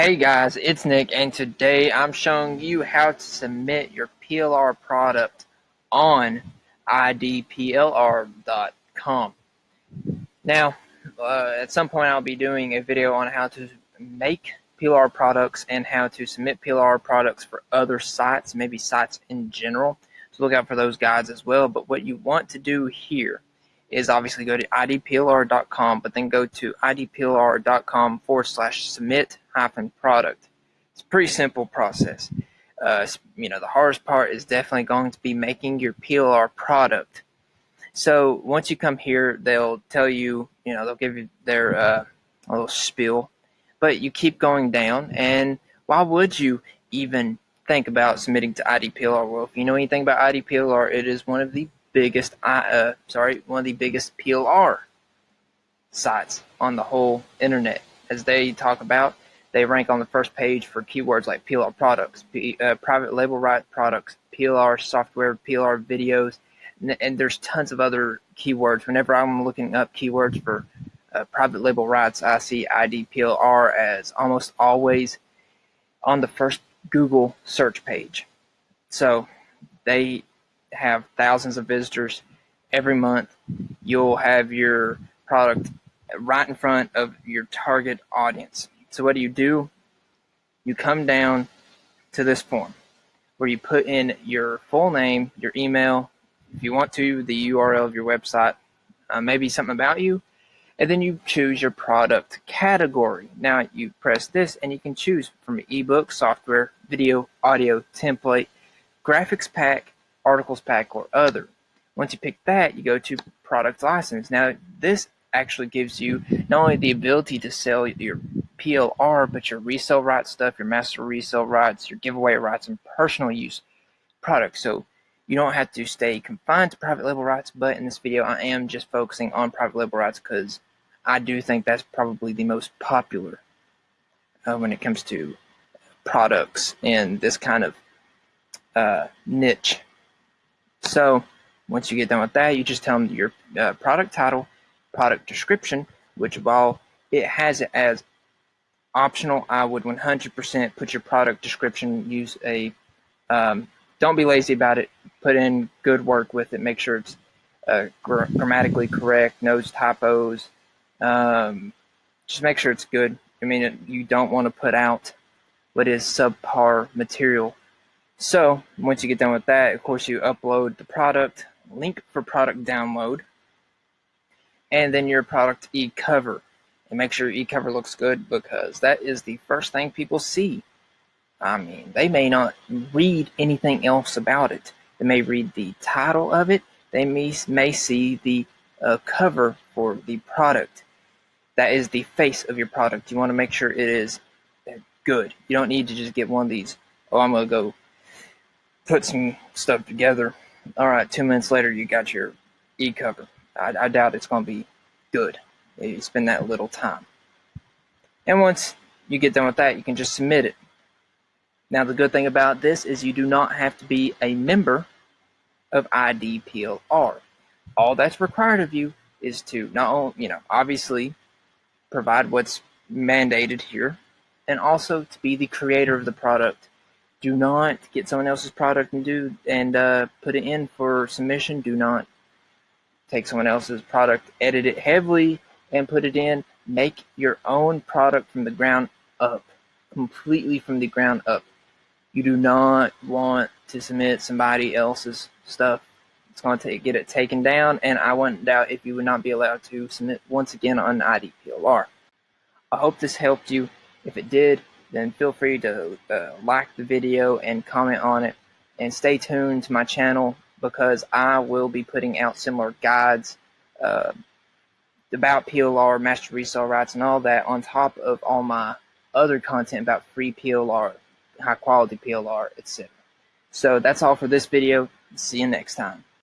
Hey guys, it's Nick and today I'm showing you how to submit your PLR product on idplr.com. Now, uh, at some point I'll be doing a video on how to make PLR products and how to submit PLR products for other sites, maybe sites in general. So look out for those guides as well. But what you want to do here is obviously go to idplr.com, but then go to idplr.com forward slash submit hyphen product. It's a pretty simple process. Uh, you know, the hardest part is definitely going to be making your PLR product. So once you come here, they'll tell you, you know, they'll give you their uh, little spiel, but you keep going down. And why would you even think about submitting to IDPLR? Well, if you know anything about IDPLR, it is one of the biggest, uh, sorry, one of the biggest PLR sites on the whole internet. As they talk about, they rank on the first page for keywords like PLR products, P, uh, private label right products, PLR software, PLR videos, and, and, there's tons of other keywords. Whenever I'm looking up keywords for uh, private label rights, I see IDPLR as almost always on the first Google search page. So they have thousands of visitors every month. You'll have your product right in front of your target audience. So what do you do? You come down to this form where you put in your full name, your email, if you want to, the URL of your website, uh, maybe something about you, and then you choose your product category. Now you press this and you can choose from ebook, software, video, audio, template, graphics pack, articles pack, or other. Once you pick that, you go to product license. Now this actually gives you not only the ability to sell your PLR, but your resale rights stuff, your master resale rights, your giveaway rights, and personal use products. So you don't have to stay confined to private label rights, but in this video I am just focusing on private label rights because I do think that's probably the most popular uh, when it comes to products in this kind of uh, niche. So once you get done with that, you just tell them your uh, product title, product description, which while it has it as optional, I would 100% put your product description, use a, um, don't be lazy about it, put in good work with it, make sure it's uh, gr grammatically correct, no typos, um, just make sure it's good. I mean, you don't want to put out what is subpar material. So once you get done with that, of course, you upload the product, link for product download, and then your product e-cover. And make sure e-cover looks good because that is the first thing people see. I mean, they may not read anything else about it. They may read the title of it. They may, may see the uh, cover for the product. That is the face of your product. You want to make sure it is good. You don't need to just get one of these. Oh, I'm going to go put some stuff together. All right, two minutes later, you got your e-cover. I, I doubt it's going to be good. You spend that little time. And once you get done with that, you can just submit it. Now, the good thing about this is you do not have to be a member of IDPLR. All that's required of you is to not only, you know, obviously provide what's mandated here, and also to be the creator of the product. Do not get someone else's product and do and uh, put it in for submission. Do not take someone else's product, edit it heavily, and put it in. Make your own product from the ground up, completely from the ground up. You do not want to submit somebody else's stuff. It's going to get it taken down, and I wouldn't doubt if you would not be allowed to submit once again on IDPLR. I hope this helped you. If it did, then feel free to uh, like the video and comment on it. And stay tuned to my channel because I will be putting out similar guides uh, about PLR, master resale rights, and all that on top of all my other content about free PLR, high quality PLR, etc. So that's all for this video. See you next time.